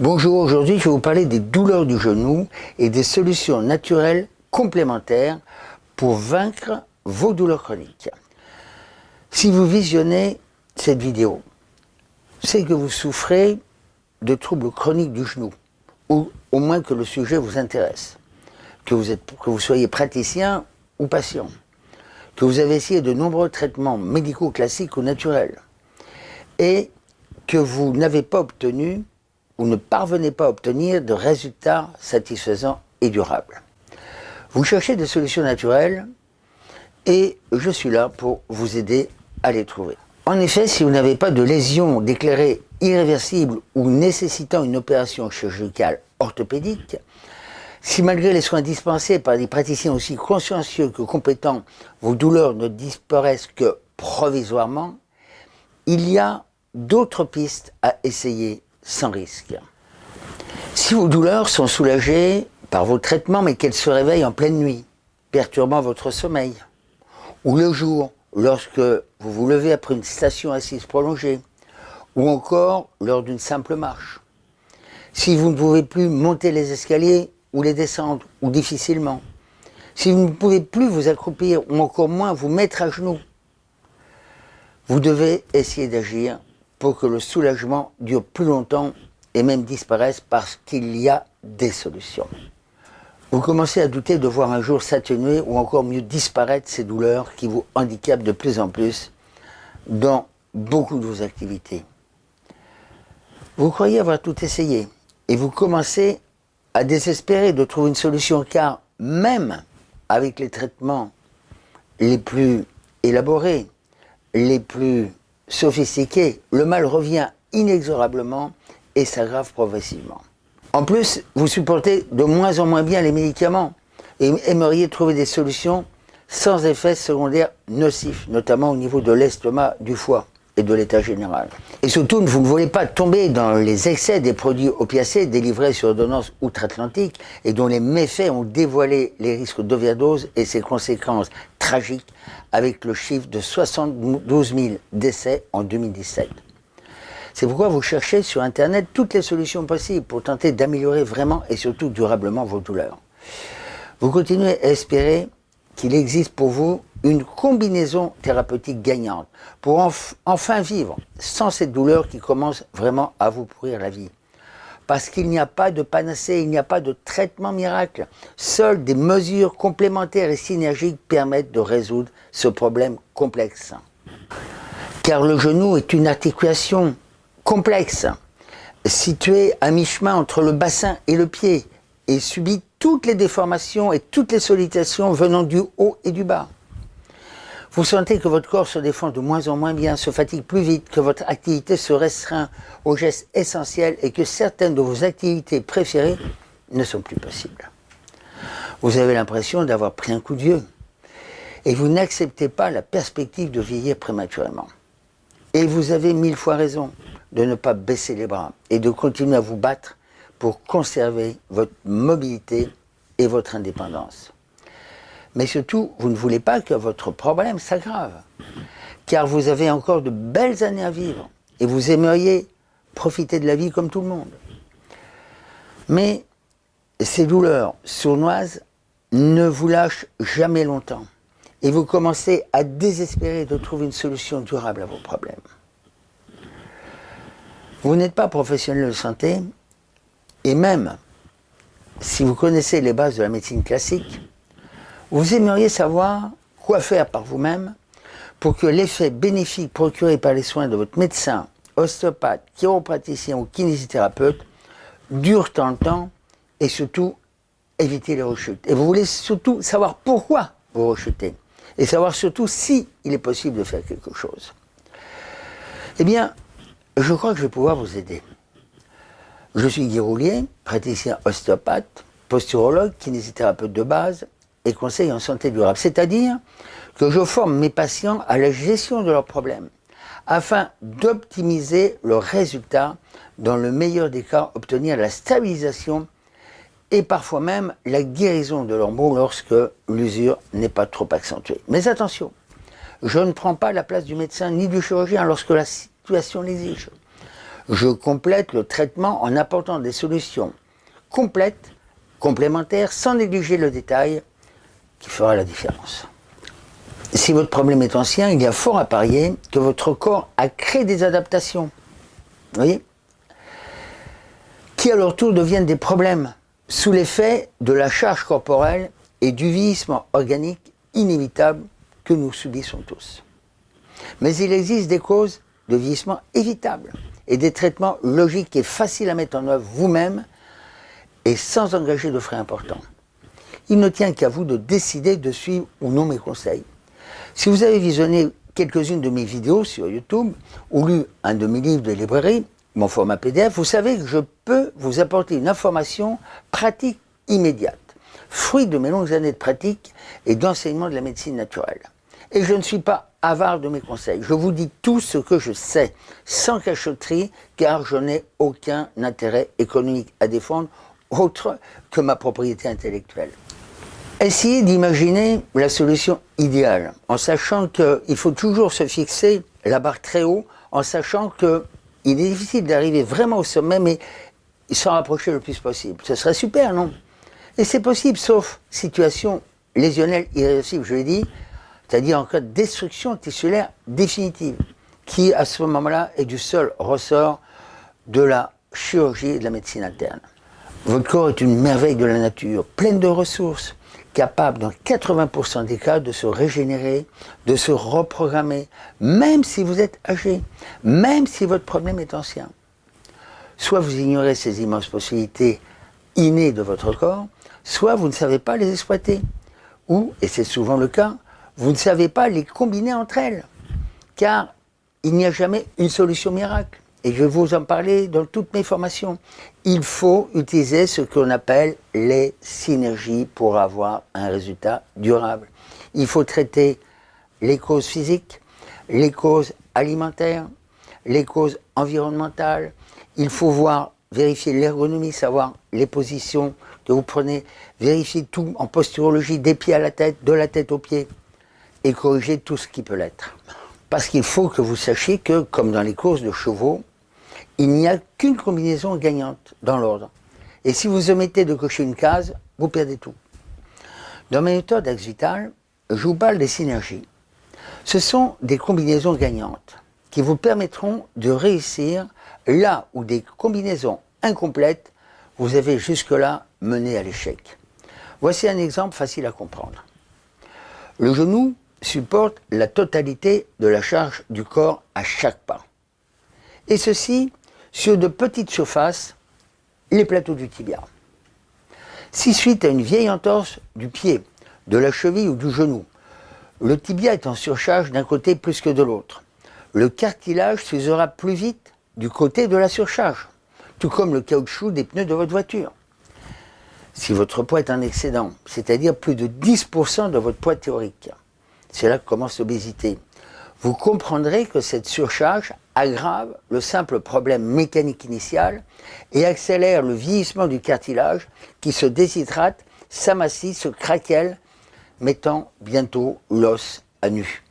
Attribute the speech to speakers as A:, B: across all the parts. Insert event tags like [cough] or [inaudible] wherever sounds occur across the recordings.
A: Bonjour, aujourd'hui je vais vous parler des douleurs du genou et des solutions naturelles complémentaires pour vaincre vos douleurs chroniques. Si vous visionnez cette vidéo, c'est que vous souffrez de troubles chroniques du genou, ou au moins que le sujet vous intéresse, que vous, que vous soyez praticien ou patient, que vous avez essayé de nombreux traitements médicaux classiques ou naturels, et que vous n'avez pas obtenu ou ne parvenez pas à obtenir de résultats satisfaisants et durables. Vous cherchez des solutions naturelles et je suis là pour vous aider à les trouver. En effet, si vous n'avez pas de lésion déclarée irréversible ou nécessitant une opération chirurgicale orthopédique, si malgré les soins dispensés par des praticiens aussi consciencieux que compétents, vos douleurs ne disparaissent que provisoirement, il y a d'autres pistes à essayer sans risque. Si vos douleurs sont soulagées par vos traitements mais qu'elles se réveillent en pleine nuit, perturbant votre sommeil, ou le jour, lorsque vous vous levez après une station assise prolongée, ou encore lors d'une simple marche. Si vous ne pouvez plus monter les escaliers ou les descendre, ou difficilement. Si vous ne pouvez plus vous accroupir, ou encore moins vous mettre à genoux, vous devez essayer d'agir pour que le soulagement dure plus longtemps et même disparaisse parce qu'il y a des solutions. Vous commencez à douter de voir un jour s'atténuer ou encore mieux disparaître ces douleurs qui vous handicapent de plus en plus dans beaucoup de vos activités. Vous croyez avoir tout essayé et vous commencez à désespérer de trouver une solution car même avec les traitements les plus élaborés, les plus sophistiqué, le mal revient inexorablement et s'aggrave progressivement. En plus, vous supportez de moins en moins bien les médicaments et aimeriez trouver des solutions sans effets secondaires nocifs, notamment au niveau de l'estomac, du foie et de l'état général. Et surtout, vous ne voulez pas tomber dans les excès des produits opiacés délivrés sur ordonnance outre-Atlantique et dont les méfaits ont dévoilé les risques d'overdose et ses conséquences tragiques avec le chiffre de 72 000 décès en 2017. C'est pourquoi vous cherchez sur Internet toutes les solutions possibles pour tenter d'améliorer vraiment et surtout durablement vos douleurs. Vous continuez à espérer qu'il existe pour vous une combinaison thérapeutique gagnante pour enfin vivre sans cette douleur qui commence vraiment à vous pourrir la vie. Parce qu'il n'y a pas de panacée, il n'y a pas de traitement miracle. Seules des mesures complémentaires et synergiques permettent de résoudre ce problème complexe. Car le genou est une articulation complexe, située à mi-chemin entre le bassin et le pied, et subit toutes les déformations et toutes les sollicitations venant du haut et du bas. Vous sentez que votre corps se défend de moins en moins bien, se fatigue plus vite, que votre activité se restreint aux gestes essentiels et que certaines de vos activités préférées ne sont plus possibles. Vous avez l'impression d'avoir pris un coup de vieux et vous n'acceptez pas la perspective de vieillir prématurément. Et vous avez mille fois raison de ne pas baisser les bras et de continuer à vous battre pour conserver votre mobilité et votre indépendance. Mais surtout, vous ne voulez pas que votre problème s'aggrave, car vous avez encore de belles années à vivre et vous aimeriez profiter de la vie comme tout le monde. Mais ces douleurs sournoises ne vous lâchent jamais longtemps et vous commencez à désespérer de trouver une solution durable à vos problèmes. Vous n'êtes pas professionnel de santé et même si vous connaissez les bases de la médecine classique, vous aimeriez savoir quoi faire par vous-même pour que l'effet bénéfique procuré par les soins de votre médecin, ostéopathe, chiropraticien ou kinésithérapeute dure tant de temps et surtout éviter les rechutes. Et vous voulez surtout savoir pourquoi vous rechutez et savoir surtout si il est possible de faire quelque chose. Eh bien, je crois que je vais pouvoir vous aider. Je suis Guy Roulier, praticien ostéopathe, posturologue, kinésithérapeute de base, conseils en santé durable. C'est-à-dire que je forme mes patients à la gestion de leurs problèmes afin d'optimiser le résultat, dans le meilleur des cas, obtenir la stabilisation et parfois même la guérison de leurs maux lorsque l'usure n'est pas trop accentuée. Mais attention, je ne prends pas la place du médecin ni du chirurgien lorsque la situation l'exige. Je complète le traitement en apportant des solutions complètes, complémentaires, sans négliger le détail qui fera la différence. Si votre problème est ancien, il y a fort à parier que votre corps a créé des adaptations. Qui à leur tour deviennent des problèmes sous l'effet de la charge corporelle et du vieillissement organique inévitable que nous subissons tous. Mais il existe des causes de vieillissement évitables et des traitements logiques et faciles à mettre en œuvre vous-même et sans engager de frais importants. Il ne tient qu'à vous de décider de suivre ou non mes conseils. Si vous avez visionné quelques-unes de mes vidéos sur YouTube ou lu un de mes livres de librairie, mon format PDF, vous savez que je peux vous apporter une information pratique immédiate, fruit de mes longues années de pratique et d'enseignement de la médecine naturelle. Et je ne suis pas avare de mes conseils. Je vous dis tout ce que je sais, sans cachotterie, car je n'ai aucun intérêt économique à défendre autre que ma propriété intellectuelle. Essayez d'imaginer la solution idéale, en sachant qu'il faut toujours se fixer la barre très haut, en sachant qu'il est difficile d'arriver vraiment au sommet, mais s'en rapprocher le plus possible. Ce serait super, non? Et c'est possible, sauf situation lésionnelle irréversible, je l'ai dit, c'est-à-dire en cas de destruction tissulaire définitive, qui à ce moment-là est du seul ressort de la chirurgie et de la médecine interne. Votre corps est une merveille de la nature, pleine de ressources, capable dans 80% des cas de se régénérer, de se reprogrammer, même si vous êtes âgé, même si votre problème est ancien. Soit vous ignorez ces immenses possibilités innées de votre corps, soit vous ne savez pas les exploiter. Ou, et c'est souvent le cas, vous ne savez pas les combiner entre elles. Car il n'y a jamais une solution miracle. Et je vais vous en parler dans toutes mes formations. Il faut utiliser ce qu'on appelle les synergies pour avoir un résultat durable. Il faut traiter les causes physiques, les causes alimentaires, les causes environnementales. Il faut voir, vérifier l'ergonomie, savoir les positions que vous prenez, vérifier tout en posturologie, des pieds à la tête, de la tête aux pieds, et corriger tout ce qui peut l'être. Parce qu'il faut que vous sachiez que, comme dans les courses de chevaux, il n'y a qu'une combinaison gagnante dans l'ordre. Et si vous omettez de cocher une case, vous perdez tout. Dans ma méthode Axe Vital, je vous parle des synergies. Ce sont des combinaisons gagnantes qui vous permettront de réussir là où des combinaisons incomplètes vous avez jusque-là mené à l'échec. Voici un exemple facile à comprendre. Le genou supporte la totalité de la charge du corps à chaque pas. Et ceci sur de petites surfaces, les plateaux du tibia. Si suite à une vieille entorse du pied, de la cheville ou du genou, le tibia est en surcharge d'un côté plus que de l'autre, le cartilage s'usera plus vite du côté de la surcharge, tout comme le caoutchouc des pneus de votre voiture. Si votre poids est en excédent, c'est-à-dire plus de 10% de votre poids théorique, c'est là que commence l'obésité, vous comprendrez que cette surcharge aggrave le simple problème mécanique initial et accélère le vieillissement du cartilage qui se déshydrate, s'amassit, se craquelle, mettant bientôt l'os à nu.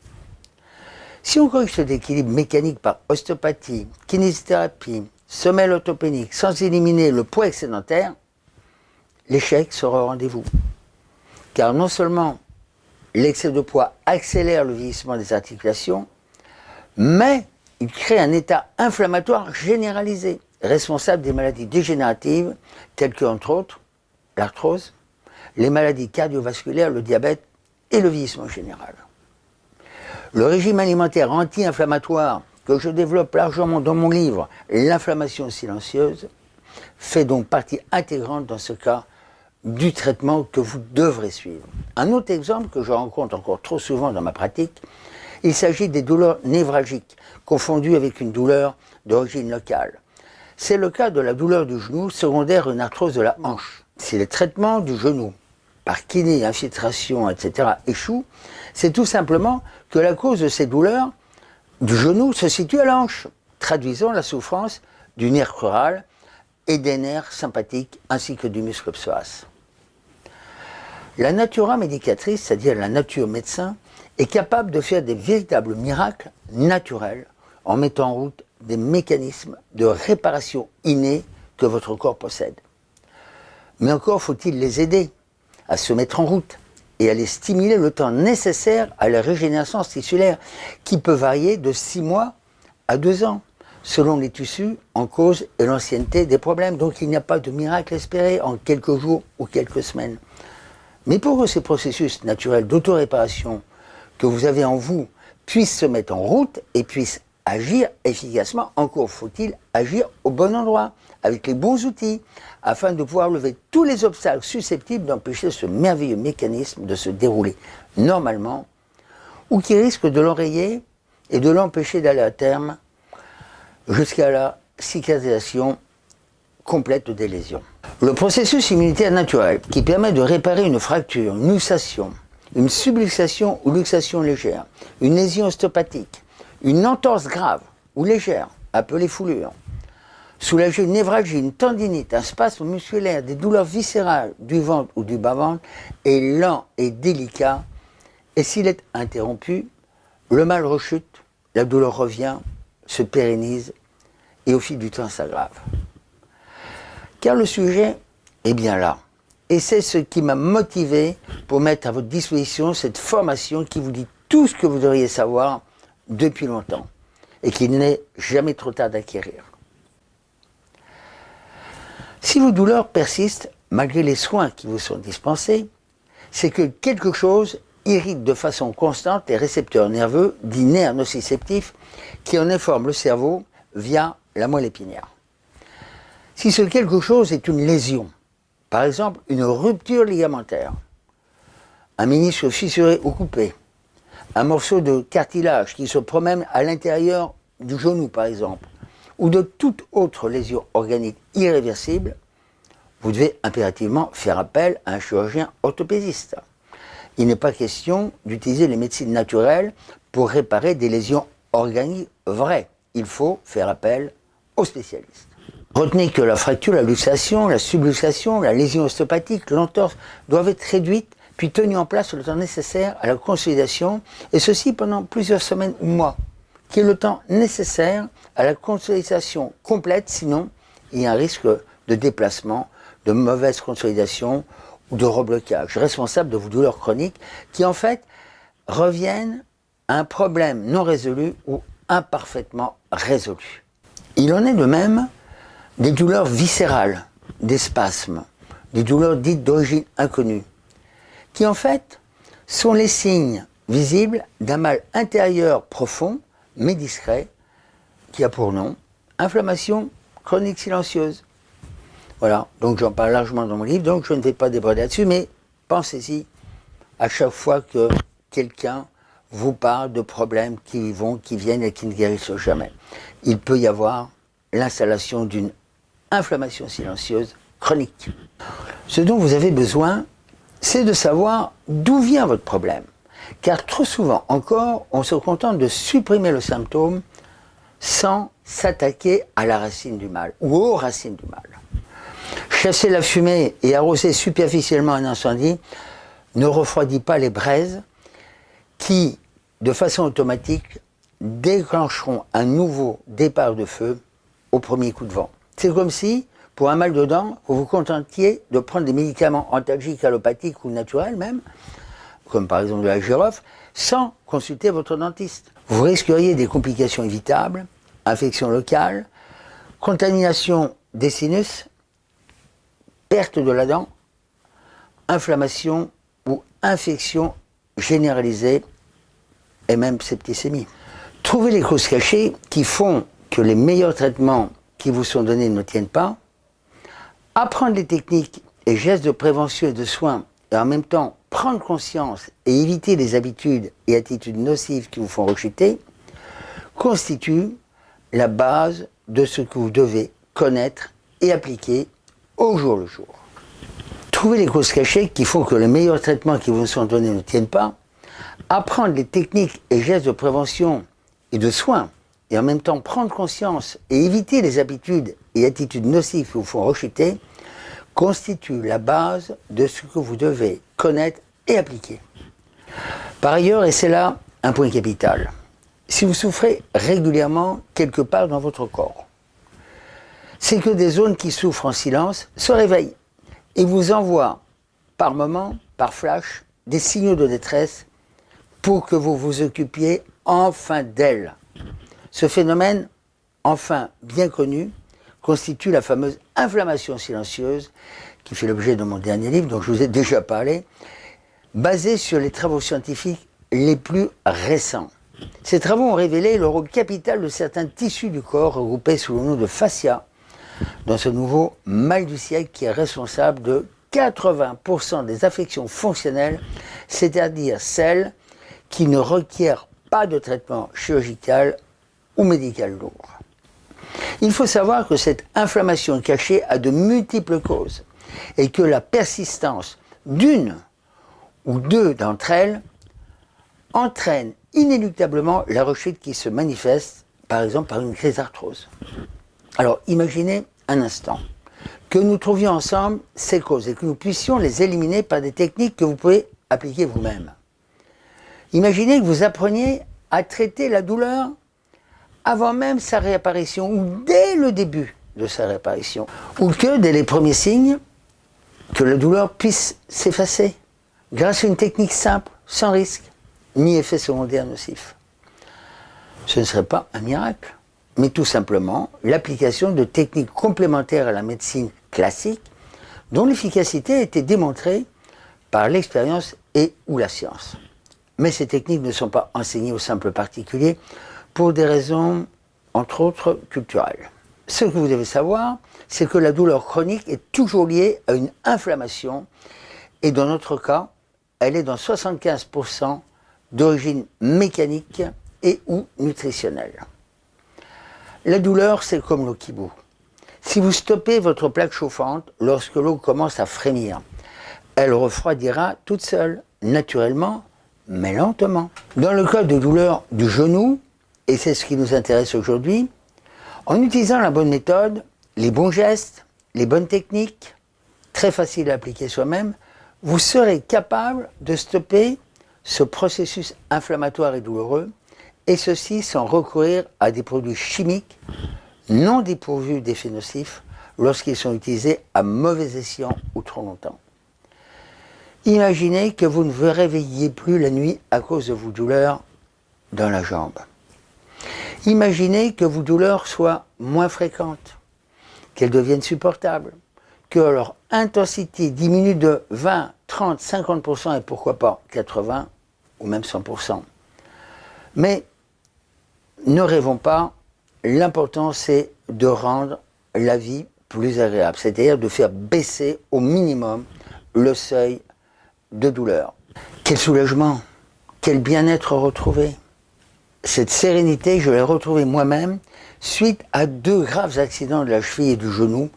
A: Si on corrige cet équilibre mécanique par ostéopathie, kinésithérapie, semelle orthopénique sans éliminer le poids excédentaire, l'échec sera au rendez-vous. Car non seulement l'excès de poids accélère le vieillissement des articulations, mais il crée un état inflammatoire généralisé, responsable des maladies dégénératives, telles que, entre autres, l'arthrose, les maladies cardiovasculaires, le diabète et le vieillissement général. Le régime alimentaire anti-inflammatoire que je développe largement dans mon livre L'inflammation silencieuse fait donc partie intégrante dans ce cas du traitement que vous devrez suivre. Un autre exemple que je rencontre encore trop souvent dans ma pratique, il s'agit des douleurs névralgiques, confondues avec une douleur d'origine locale. C'est le cas de la douleur du genou secondaire à une arthrose de la hanche. Si le traitement du genou par kiné, infiltration, etc. échoue, c'est tout simplement que la cause de ces douleurs du genou se situe à la hanche, traduisant la souffrance du nerf crural et des nerfs sympathiques ainsi que du muscle psoas. La natura médicatrice, c'est-à-dire la nature médecin, est capable de faire des véritables miracles naturels en mettant en route des mécanismes de réparation innés que votre corps possède. Mais encore faut-il les aider à se mettre en route et à les stimuler le temps nécessaire à la régénération tissulaire qui peut varier de 6 mois à 2 ans selon les tissus en cause et l'ancienneté des problèmes. Donc il n'y a pas de miracle espéré en quelques jours ou quelques semaines. Mais pour que ces processus naturels d'autoréparation que vous avez en vous puissent se mettre en route et puissent agir efficacement, encore faut-il agir au bon endroit, avec les bons outils, afin de pouvoir lever tous les obstacles susceptibles d'empêcher ce merveilleux mécanisme de se dérouler normalement, ou qui risquent de l'enrayer et de l'empêcher d'aller à terme jusqu'à la cicatrisation complète des lésions. Le processus immunitaire naturel qui permet de réparer une fracture, une luxation, une subluxation ou luxation légère, une lésion ostéopathique, une entorse grave ou légère, appelée foulure, soulager une névralgie, une tendinite, un spasme musculaire, des douleurs viscérales du ventre ou du bas-ventre est lent et délicat et s'il est interrompu, le mal rechute, la douleur revient, se pérennise et au fil du temps s'aggrave. Car le sujet est bien là. Et c'est ce qui m'a motivé pour mettre à votre disposition cette formation qui vous dit tout ce que vous devriez savoir depuis longtemps et qu'il n'est jamais trop tard d'acquérir. Si vos douleurs persistent malgré les soins qui vous sont dispensés, c'est que quelque chose irrite de façon constante les récepteurs nerveux dits nerfs nociceptifs qui en informent le cerveau via la moelle épinière. Si ce quelque chose est une lésion, par exemple une rupture ligamentaire, un ministre fissuré ou coupé, un morceau de cartilage qui se promène à l'intérieur du genou par exemple, ou de toute autre lésion organique irréversible, vous devez impérativement faire appel à un chirurgien orthopédiste. Il n'est pas question d'utiliser les médecines naturelles pour réparer des lésions organiques vraies. Il faut faire appel aux spécialistes. Retenez que la fracture, la luxation, la subluxation, la lésion ostéopathique, l'entorse doivent être réduites puis tenues en place le temps nécessaire à la consolidation, et ceci pendant plusieurs semaines ou mois, qui est le temps nécessaire à la consolidation complète, sinon il y a un risque de déplacement, de mauvaise consolidation ou de reblocage, responsable de vos douleurs chroniques, qui en fait reviennent à un problème non résolu ou imparfaitement résolu. Il en est de même des douleurs viscérales, des spasmes, des douleurs dites d'origine inconnue, qui en fait sont les signes visibles d'un mal intérieur profond, mais discret, qui a pour nom inflammation chronique silencieuse. Voilà, donc j'en parle largement dans mon livre, donc je ne vais pas déborder là-dessus, mais pensez-y à chaque fois que quelqu'un vous parle de problèmes qui vont, qui viennent et qui ne guérissent jamais. Il peut y avoir l'installation d'une inflammation silencieuse chronique. Ce dont vous avez besoin, c'est de savoir d'où vient votre problème. Car trop souvent encore, on se contente de supprimer le symptôme sans s'attaquer à la racine du mal ou aux racines du mal. Chasser la fumée et arroser superficiellement un incendie ne refroidit pas les braises qui, de façon automatique, déclencheront un nouveau départ de feu au premier coup de vent. C'est comme si, pour un mal de dents, vous vous contentiez de prendre des médicaments antalgiques, allopathiques ou naturels même, comme par exemple de la girofle, sans consulter votre dentiste. Vous risqueriez des complications évitables, infections locales, contamination des sinus, perte de la dent, inflammation ou infection généralisée et même septicémie. Trouvez les causes cachées qui font que les meilleurs traitements qui vous sont donnés ne tiennent pas, apprendre les techniques et gestes de prévention et de soins, et en même temps prendre conscience et éviter les habitudes et attitudes nocives qui vous font rechuter, constitue la base de ce que vous devez connaître et appliquer au jour le jour. Trouver les causes cachées qui font que les meilleurs traitements qui vous sont donnés ne tiennent pas, apprendre les techniques et gestes de prévention et de soins et en même temps prendre conscience et éviter les habitudes et attitudes nocives qui vous font rechuter, constitue la base de ce que vous devez connaître et appliquer. Par ailleurs, et c'est là un point capital, si vous souffrez régulièrement quelque part dans votre corps, c'est que des zones qui souffrent en silence se réveillent et vous envoient par moment, par flash, des signaux de détresse pour que vous vous occupiez enfin d'elles. Ce phénomène, enfin bien connu, constitue la fameuse inflammation silencieuse qui fait l'objet de mon dernier livre, dont je vous ai déjà parlé, basé sur les travaux scientifiques les plus récents. Ces travaux ont révélé le rôle capital de certains tissus du corps regroupés sous le nom de fascia dans ce nouveau mal du siècle qui est responsable de 80% des affections fonctionnelles, c'est-à-dire celles qui ne requièrent pas de traitement chirurgical ou médical lourd. Il faut savoir que cette inflammation cachée a de multiples causes et que la persistance d'une ou deux d'entre elles entraîne inéluctablement la rechute qui se manifeste, par exemple, par une crise d'arthrose. Alors, imaginez un instant que nous trouvions ensemble ces causes et que nous puissions les éliminer par des techniques que vous pouvez appliquer vous-même. Imaginez que vous appreniez à traiter la douleur avant même sa réapparition ou dès le début de sa réapparition, ou que dès les premiers signes, que la douleur puisse s'effacer grâce à une technique simple, sans risque, ni effet secondaire nocif. Ce ne serait pas un miracle, mais tout simplement l'application de techniques complémentaires à la médecine classique, dont l'efficacité a été démontrée par l'expérience et ou la science. Mais ces techniques ne sont pas enseignées aux simples particuliers pour des raisons, entre autres, culturelles. Ce que vous devez savoir, c'est que la douleur chronique est toujours liée à une inflammation, et dans notre cas, elle est dans 75% d'origine mécanique et ou nutritionnelle. La douleur, c'est comme l'eau qui bout. Si vous stoppez votre plaque chauffante lorsque l'eau commence à frémir, elle refroidira toute seule, naturellement, mais lentement. Dans le cas de douleur du genou, et c'est ce qui nous intéresse aujourd'hui, en utilisant la bonne méthode, les bons gestes, les bonnes techniques, très faciles à appliquer soi-même, vous serez capable de stopper ce processus inflammatoire et douloureux, et ceci sans recourir à des produits chimiques non dépourvus d'effets nocifs lorsqu'ils sont utilisés à mauvais escient ou trop longtemps. Imaginez que vous ne vous réveilliez plus la nuit à cause de vos douleurs dans la jambe. Imaginez que vos douleurs soient moins fréquentes, qu'elles deviennent supportables, que leur intensité diminue de 20, 30, 50% et pourquoi pas 80 ou même 100%. Mais ne rêvons pas, l'important c'est de rendre la vie plus agréable, c'est-à-dire de faire baisser au minimum le seuil de douleur. Quel soulagement, quel bien-être retrouvé. Cette sérénité, je l'ai retrouvée moi-même suite à deux graves accidents de la cheville et du genou,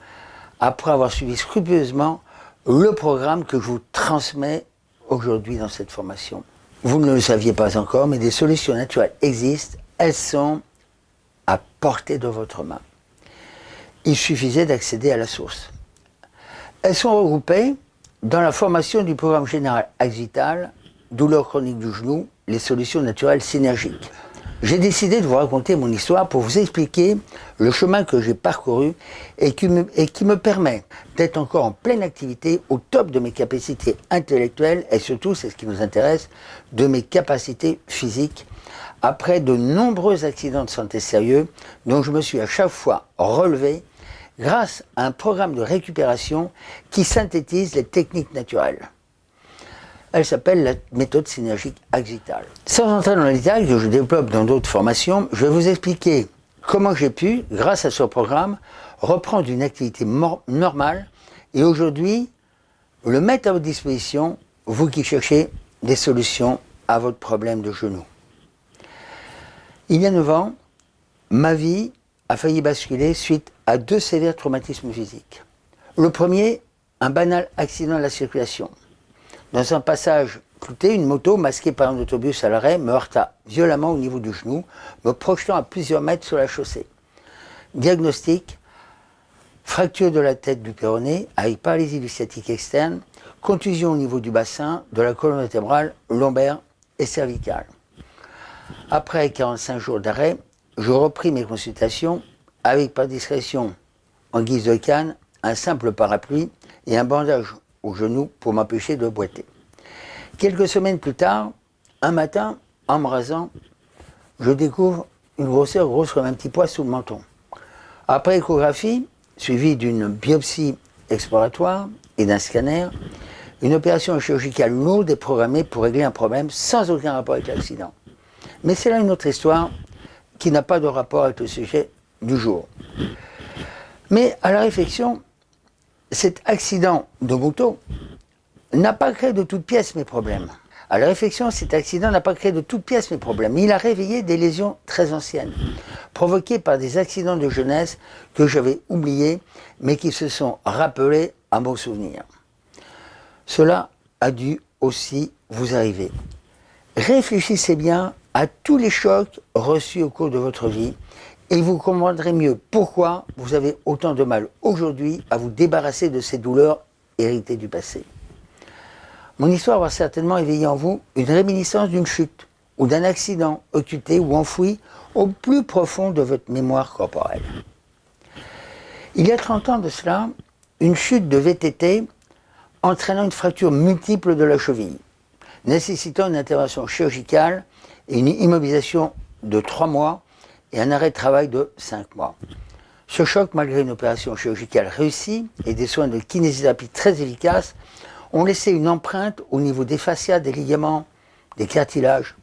A: après avoir suivi scrupuleusement le programme que je vous transmets aujourd'hui dans cette formation. Vous ne le saviez pas encore, mais des solutions naturelles existent. Elles sont à portée de votre main. Il suffisait d'accéder à la source. Elles sont regroupées dans la formation du programme général Axital, douleur chronique du genou, les solutions naturelles synergiques. J'ai décidé de vous raconter mon histoire pour vous expliquer le chemin que j'ai parcouru et qui, me, permet d'être encore en pleine activité au top de mes capacités intellectuelles et surtout, c'est ce qui nous intéresse, de mes capacités physiques après de nombreux accidents de santé sérieux dont je me suis à chaque fois relevé grâce à un programme de récupération qui synthétise les techniques naturelles. Elle s'appelle la méthode synergique axitale. Sans entrer dans les détails que je développe dans d'autres formations, je vais vous expliquer comment j'ai pu, grâce à ce programme, reprendre une activité normale et aujourd'hui le mettre à votre disposition, vous qui cherchez des solutions à votre problème de genou. Il y a 9 ans, ma vie a failli basculer suite à deux sévères traumatismes physiques. Le premier, un banal accident de la circulation. Dans un passage clouté, une moto masquée par un autobus à l'arrêt me heurta violemment au niveau du genou, me projetant à plusieurs mètres sur la chaussée. Diagnostic, fracture de la tête du péroné avec paralysie du externe, contusion au niveau du bassin, de la colonne vertébrale, lombaire et cervicale. Après 45 jours d'arrêt, je repris mes consultations avec par discrétion, en guise de canne, un simple parapluie et un bandage au genou pour m'empêcher de boiter. Quelques semaines plus tard, un matin, en me rasant, je découvre une grosseur grosse comme un petit pois sous le menton. Après échographie, suivie d'une biopsie exploratoire et d'un scanner, une opération chirurgicale lourde est programmée pour régler un problème sans aucun rapport avec l'accident. Mais c'est là une autre histoire qui n'a pas de rapport avec le sujet du jour. Mais à la réflexion, cet accident de moto n'a pas créé de toutes pièces mes problèmes. À la réflexion, cet accident n'a pas créé de toutes pièces mes problèmes. Il a réveillé des lésions très anciennes, provoquées par des accidents de jeunesse que j'avais oubliés, mais qui se sont rappelés à mon souvenir. Cela a dû aussi vous arriver. Réfléchissez bien à tous les chocs reçus au cours de votre vie et vous comprendrez mieux pourquoi vous avez autant de mal aujourd'hui à vous débarrasser de ces douleurs héritées du passé. Mon histoire va certainement éveiller en vous une réminiscence d'une chute ou d'un accident occulté ou enfoui au plus profond de votre mémoire corporelle. Il y a 30 ans de cela, une chute de VTT entraînant une fracture multiple de la cheville, nécessitant une intervention chirurgicale et une immobilisation de 3 mois et un arrêt de travail de 5 mois. Ce choc, malgré une opération chirurgicale réussie et des soins de kinésithérapie très efficaces, ont laissé une empreinte au niveau des fascias, des ligaments, des cartilages,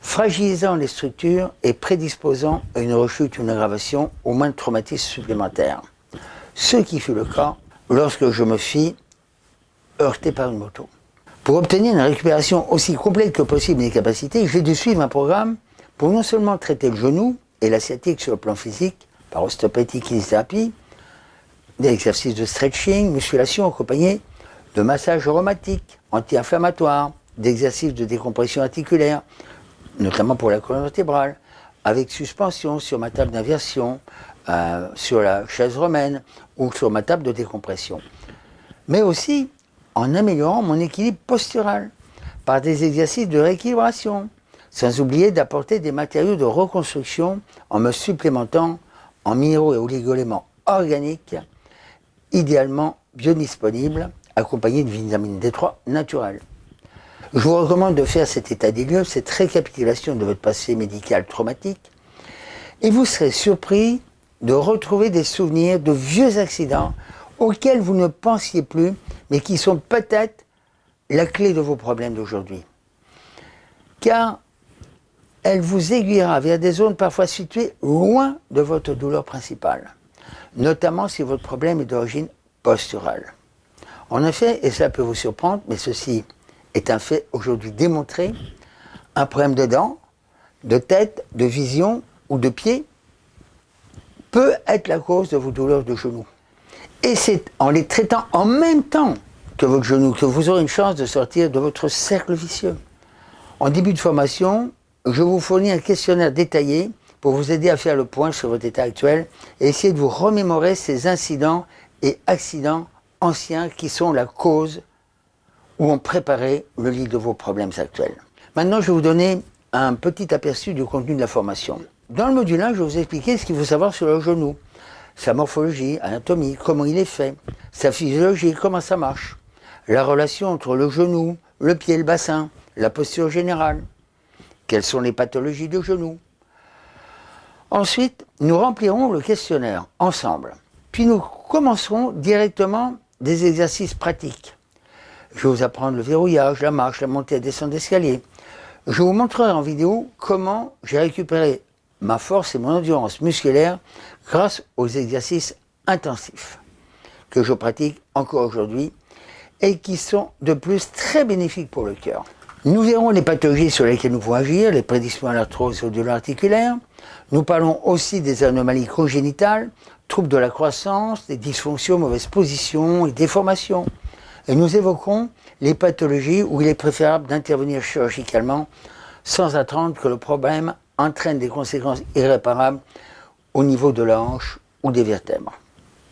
A: fragilisant les structures et prédisposant à une rechute ou une aggravation au moins de traumatisme supplémentaire. Ce qui fut le cas lorsque je me fis heurter par une moto. Pour obtenir une récupération aussi complète que possible des capacités, j'ai dû suivre un programme pour non seulement traiter le genou, et la sciatique sur le plan physique, par ostéopathie, kinésithérapie, des exercices de stretching, musculation accompagnés de massages aromatiques, anti-inflammatoires, d'exercices de décompression articulaire, notamment pour la colonne vertébrale, avec suspension sur ma table d'inversion, euh, sur la chaise romaine ou sur ma table de décompression. Mais aussi en améliorant mon équilibre postural par des exercices de rééquilibration, sans oublier d'apporter des matériaux de reconstruction en me supplémentant en minéraux et oligoéléments organiques, idéalement biodisponibles, accompagnés de vitamine D3 naturelle. Je vous recommande de faire cet état des lieux, cette récapitulation de votre passé médical traumatique, et vous serez surpris de retrouver des souvenirs de vieux accidents auxquels vous ne pensiez plus, mais qui sont peut-être la clé de vos problèmes d'aujourd'hui. Car elle vous aiguillera vers des zones parfois situées loin de votre douleur principale, notamment si votre problème est d'origine posturale. En effet, et cela peut vous surprendre, mais ceci est un fait aujourd'hui démontré, un problème de dents, de tête, de vision ou de pied peut être la cause de vos douleurs de genoux. Et c'est en les traitant en même temps que votre genou que vous aurez une chance de sortir de votre cercle vicieux. En début de formation, je vous fournis un questionnaire détaillé pour vous aider à faire le point sur votre état actuel et essayer de vous remémorer ces incidents et accidents anciens qui sont la cause ou ont préparé le lit de vos problèmes actuels. Maintenant, je vais vous donner un petit aperçu du contenu de la formation. Dans le module 1, je vais vous expliquer ce qu'il faut savoir sur le genou, sa morphologie, anatomie, comment il est fait, sa physiologie, comment ça marche, la relation entre le genou, le pied et le bassin, la posture générale, quelles sont les pathologies du genou. Ensuite, nous remplirons le questionnaire ensemble. Puis nous commencerons directement des exercices pratiques. Je vais vous apprendre le verrouillage, la marche, la montée et descente d'escalier. Je vous montrerai en vidéo comment j'ai récupéré ma force et mon endurance musculaire grâce aux exercices intensifs que je pratique encore aujourd'hui et qui sont de plus très bénéfiques pour le cœur. Nous verrons les pathologies sur lesquelles nous pouvons agir, les prédispositions à l'arthrose et douleurs articulaires. Nous parlons aussi des anomalies congénitales, troubles de la croissance, des dysfonctions, mauvaises positions et déformations. Et nous évoquerons les pathologies où il est préférable d'intervenir chirurgicalement sans attendre que le problème entraîne des conséquences irréparables au niveau de la hanche ou des vertèbres.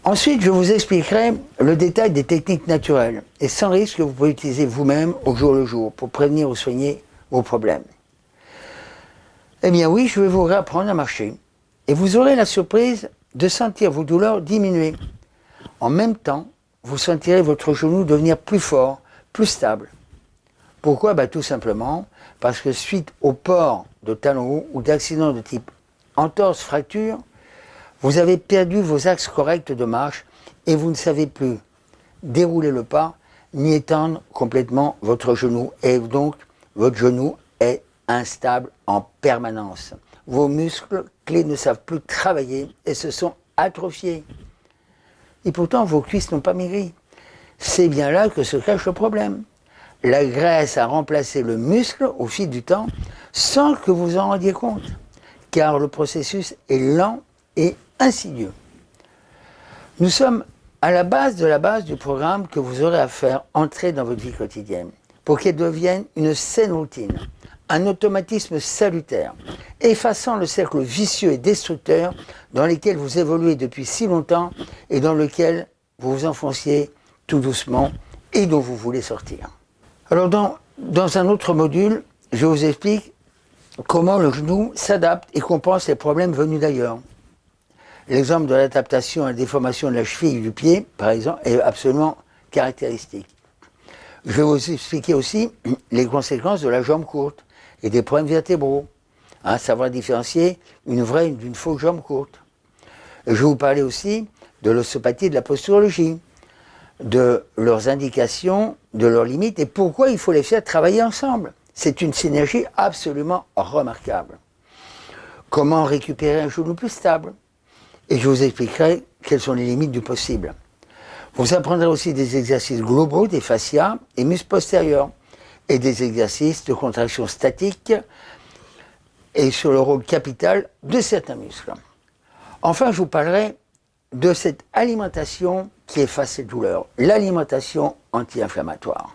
A: Ensuite, je vous expliquerai le détail des techniques naturelles et sans risque que vous pouvez utiliser vous-même au jour le jour pour prévenir ou soigner vos problèmes. Eh bien oui, je vais vous réapprendre à marcher. Et vous aurez la surprise de sentir vos douleurs diminuer. En même temps, vous sentirez votre genou devenir plus fort, plus stable. Pourquoi? Bah, Tout simplement parce que suite au port de talons hauts ou d'accidents de type entorse, fracture, vous avez perdu vos axes corrects de marche et vous ne savez plus dérouler le pas ni étendre complètement votre genou. Et donc, votre genou est instable en permanence. Vos muscles clés ne savent plus travailler et se sont atrophiés. Et pourtant, vos cuisses n'ont pas maigri. C'est bien là que se cache le problème. La graisse a remplacé le muscle au fil du temps sans que vous en rendiez compte, car le processus est lent et insidieux. Nous sommes à la base de la base du programme que vous aurez à faire entrer dans votre vie quotidienne pour qu'elle devienne une saine routine, un automatisme salutaire, effaçant le cercle vicieux et destructeur dans lequel vous évoluez depuis si longtemps et dans lequel vous vous enfonciez tout doucement et dont vous voulez sortir. Alors dans, dans un autre module, je vous explique comment le genou s'adapte et compense les problèmes venus d'ailleurs. L'exemple de l'adaptation à la déformation de la cheville du pied, par exemple, est absolument caractéristique. Je vais vous expliquer aussi [clears throat] les conséquences de la jambe courte et des problèmes vertébraux. Hein, savoir différencier une vraie d'une fausse jambe courte. je vais vous parler aussi de l'ostéopathie et de la posturologie, de leurs indications, de leurs limites et pourquoi il faut les faire travailler ensemble. C'est une synergie absolument remarquable. Comment récupérer un genou plus stable? Et je vous expliquerai quelles sont les limites du possible. Vous apprendrez aussi des exercices globaux des fascias et muscles postérieurs et des exercices de contraction statique et sur le rôle capital de certains muscles. Enfin, je vous parlerai de cette alimentation qui efface ces douleurs, l'alimentation anti-inflammatoire.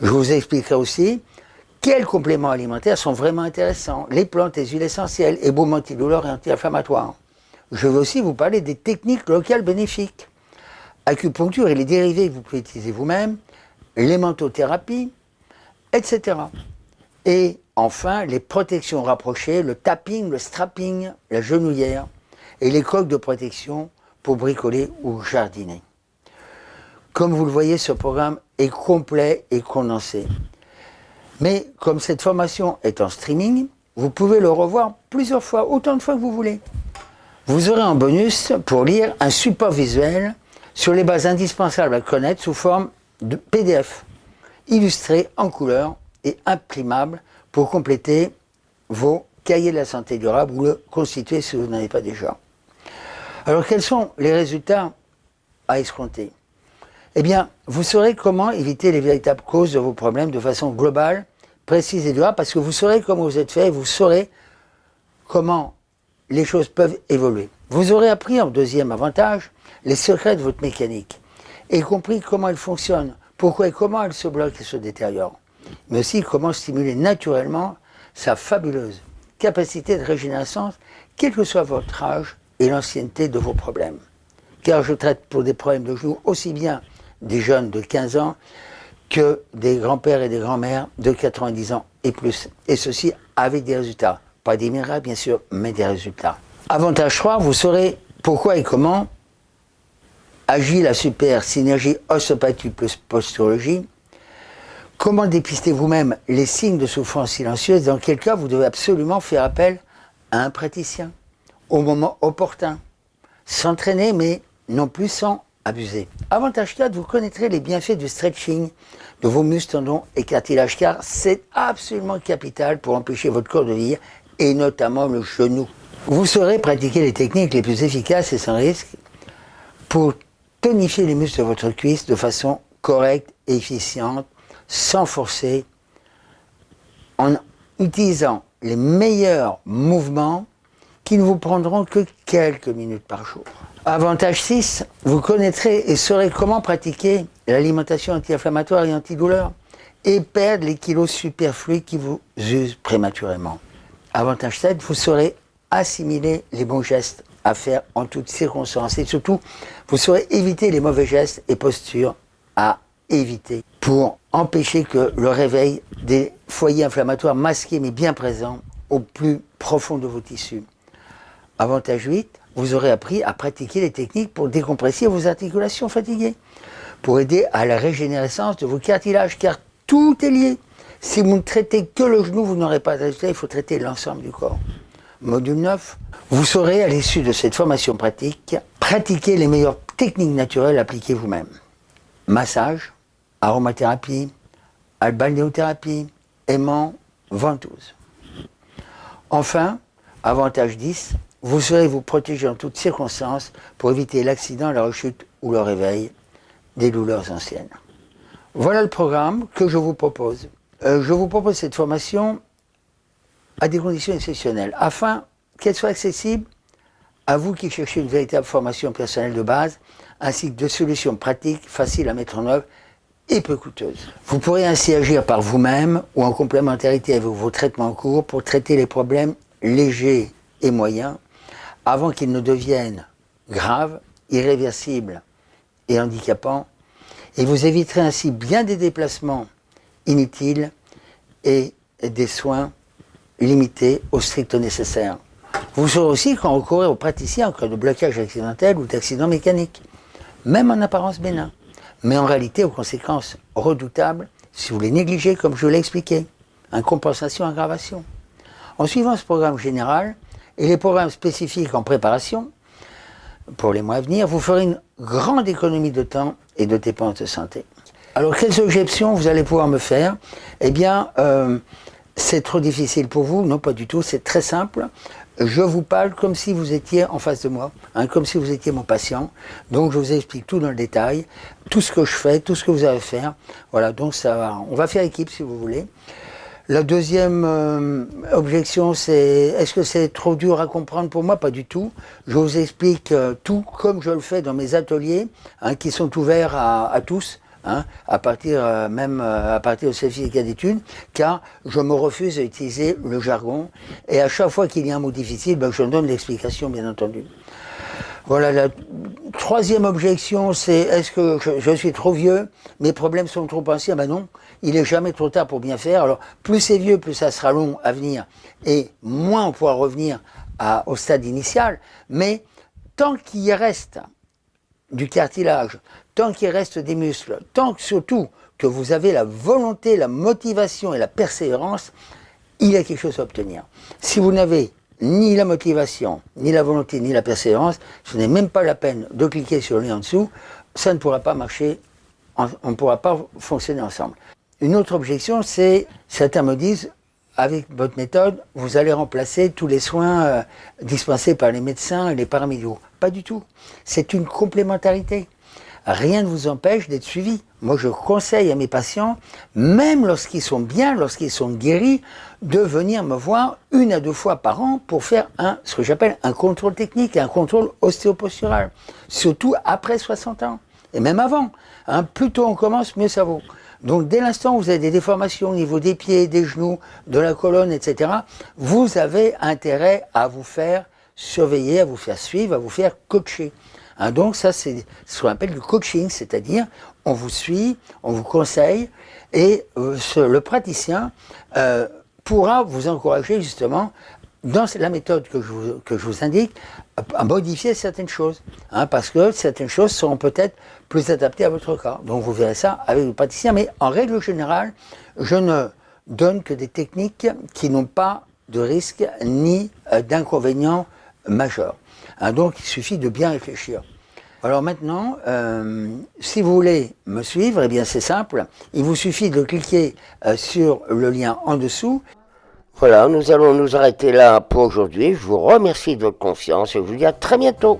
A: Je vous expliquerai aussi quels compléments alimentaires sont vraiment intéressants, les plantes, les huiles essentielles, et baumes antidouleurs et anti-inflammatoires. Je veux aussi vous parler des techniques locales bénéfiques. Acupuncture et les dérivés que vous pouvez utiliser vous-même, l'hémantotherapie, etc. Et enfin, les protections rapprochées, le tapping, le strapping, la genouillère et les coques de protection pour bricoler ou jardiner. Comme vous le voyez, ce programme est complet et condensé. Mais comme cette formation est en streaming, vous pouvez le revoir plusieurs fois, autant de fois que vous voulez. Vous aurez en bonus pour lire un support visuel sur les bases indispensables à connaître sous forme de PDF, illustré en couleur et imprimable pour compléter vos cahiers de la santé durable ou le constituer si vous n'en avez pas déjà. Alors quels sont les résultats à escompter? Eh bien, vous saurez comment éviter les véritables causes de vos problèmes de façon globale, précise et durable, parce que vous saurez comment vous êtes fait, et vous saurez comment les choses peuvent évoluer. Vous aurez appris en deuxième avantage les secrets de votre mécanique et compris comment elle fonctionne, pourquoi et comment elle se bloque et se détériore, mais aussi comment stimuler naturellement sa fabuleuse capacité de régénérescence, quel que soit votre âge et l'ancienneté de vos problèmes. Car je traite pour des problèmes de genoux aussi bien des jeunes de 15 ans que des grands-pères et des grands-mères de 90 ans et plus. Et ceci avec des résultats pas des miracles, bien sûr, mais des résultats. Avantage 3, vous saurez pourquoi et comment agit la super synergie ostéopathie plus posturologie. Comment dépister vous-même les signes de souffrance silencieuse? Dans quel cas vous devez absolument faire appel à un praticien au moment opportun. S'entraîner, mais non plus sans abuser. Avantage 4, vous connaîtrez les bienfaits du stretching de vos muscles, tendons et cartilages, car c'est absolument capital pour empêcher votre corps de vieillir et notamment le genou. Vous saurez pratiquer les techniques les plus efficaces et sans risque pour tonifier les muscles de votre cuisse de façon correcte et efficiente, sans forcer, en utilisant les meilleurs mouvements qui ne vous prendront que quelques minutes par jour. Avantage 6, vous connaîtrez et saurez comment pratiquer l'alimentation anti-inflammatoire et antidouleur et perdre les kilos superflus qui vous usent prématurément. Avantage 7, vous saurez assimiler les bons gestes à faire en toutes circonstances et surtout, vous saurez éviter les mauvais gestes et postures à éviter pour empêcher que le réveil des foyers inflammatoires masqués mais bien présents au plus profond de vos tissus. Avantage 8, vous aurez appris à pratiquer les techniques pour décompresser vos articulations fatiguées, pour aider à la régénérescence de vos cartilages, car tout est lié. Si vous ne traitez que le genou, vous n'aurez pas de résultat, il faut traiter l'ensemble du corps. Module 9, vous saurez à l'issue de cette formation pratique, pratiquer les meilleures techniques naturelles appliquées vous-même. Massage, aromathérapie, balnéothérapie, aimant, ventouse. Enfin, avantage 10, vous saurez vous protéger en toutes circonstances pour éviter l'accident, la rechute ou le réveil des douleurs anciennes. Voilà le programme que je vous propose. Euh, je vous propose cette formation à des conditions exceptionnelles, afin qu'elle soit accessible à vous qui cherchez une véritable formation personnelle de base, ainsi que de solutions pratiques, faciles à mettre en œuvre et peu coûteuses. Vous pourrez ainsi agir par vous-même ou en complémentarité avec vos traitements en cours pour traiter les problèmes légers et moyens avant qu'ils ne deviennent graves, irréversibles et handicapants, et vous éviterez ainsi bien des déplacements inutiles et des soins limités au strict nécessaire. Vous saurez aussi quand recourir aux praticiens en cas de blocage accidentel ou d'accident mécanique, même en apparence bénin, mais en réalité aux conséquences redoutables si vous les négligez comme je l'ai expliqué, en compensation aggravation. En suivant ce programme général et les programmes spécifiques en préparation, pour les mois à venir, vous ferez une grande économie de temps et de dépenses de santé. Alors, quelles objections vous allez pouvoir me faire? Eh bien, euh, c'est trop difficile pour vous Non, pas du tout, c'est très simple. Je vous parle comme si vous étiez en face de moi, hein, comme si vous étiez mon patient. Donc, je vous explique tout dans le détail, tout ce que je fais, tout ce que vous avez à faire. Voilà, donc ça va. On va faire équipe si vous voulez. La deuxième euh, objection, c'est est-ce que c'est trop dur à comprendre pour moi? Pas du tout. Je vous explique euh, tout comme je le fais dans mes ateliers, hein, qui sont ouverts à, tous. Hein, à partir euh, même à partir de certificat d'études, car je me refuse à utiliser le jargon, et à chaque fois qu'il y a un mot difficile, ben, je donne l'explication, bien entendu. Voilà, la troisième objection, c'est est-ce que je, suis trop vieux Mes problèmes sont trop anciens? Ben non, il n'est jamais trop tard pour bien faire. Alors, plus c'est vieux, plus ça sera long à venir, et moins on pourra revenir au stade initial. Mais tant qu'il reste du cartilage, tant qu'il reste des muscles, tant que surtout que vous avez la volonté, la motivation et la persévérance, il y a quelque chose à obtenir. Si vous n'avez ni la motivation, ni la volonté, ni la persévérance, ce n'est même pas la peine de cliquer sur le lien en dessous, ça ne pourra pas marcher, on ne pourra pas fonctionner ensemble. Une autre objection, c'est, certains me disent, avec votre méthode, vous allez remplacer tous les soins euh, dispensés par les médecins et les paramédiaux. Pas du tout. C'est une complémentarité. Rien ne vous empêche d'être suivi. Moi, je conseille à mes patients, même lorsqu'ils sont bien, lorsqu'ils sont guéris, de venir me voir une à deux fois par an pour faire un, ce que j'appelle un contrôle technique, un contrôle ostéopostural. Surtout après 60 ans. Et même avant. Hein, plus tôt on commence, mieux ça vaut. Donc dès l'instant où vous avez des déformations au niveau des pieds, des genoux, de la colonne, etc., vous avez intérêt à vous faire surveiller, à vous faire suivre, à vous faire coacher. Hein, donc ça c'est ce qu'on appelle du coaching, c'est-à-dire on vous suit, on vous conseille, et euh, le praticien euh, pourra vous encourager justement dans la méthode que je vous, indique, à modifier certaines choses. Hein, parce que certaines choses seront peut-être plus adaptées à votre cas. Donc vous verrez ça avec le praticien. Mais en règle générale, je ne donne que des techniques qui n'ont pas de risque ni euh, d'inconvénients majeurs. Hein, donc il suffit de bien réfléchir. Alors maintenant, euh, si vous voulez me suivre, eh bien c'est simple. Il vous suffit de cliquer euh, sur le lien en dessous.
B: Voilà, nous allons nous arrêter là pour aujourd'hui. Je vous remercie de votre confiance et je vous dis à très bientôt.